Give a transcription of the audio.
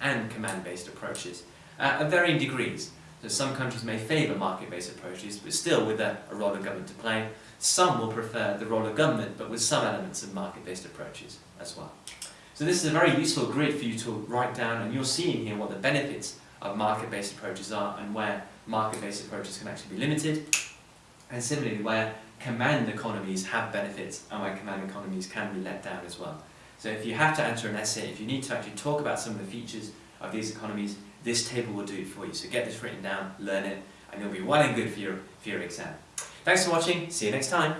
and command-based approaches uh, at varying degrees. So some countries may favour market-based approaches, but still with a, a role of government to play. Some will prefer the role of government, but with some elements of market-based approaches as well. So this is a very useful grid for you to write down, and you're seeing here what the benefits of market-based approaches are and where market-based approaches can actually be limited, and similarly where command economies have benefits and where command economies can be let down as well. So if you have to answer an essay, if you need to actually talk about some of the features of these economies, this table will do it for you. So get this written down, learn it, and you'll be well and good for your, for your exam. Thanks for watching, see you next time.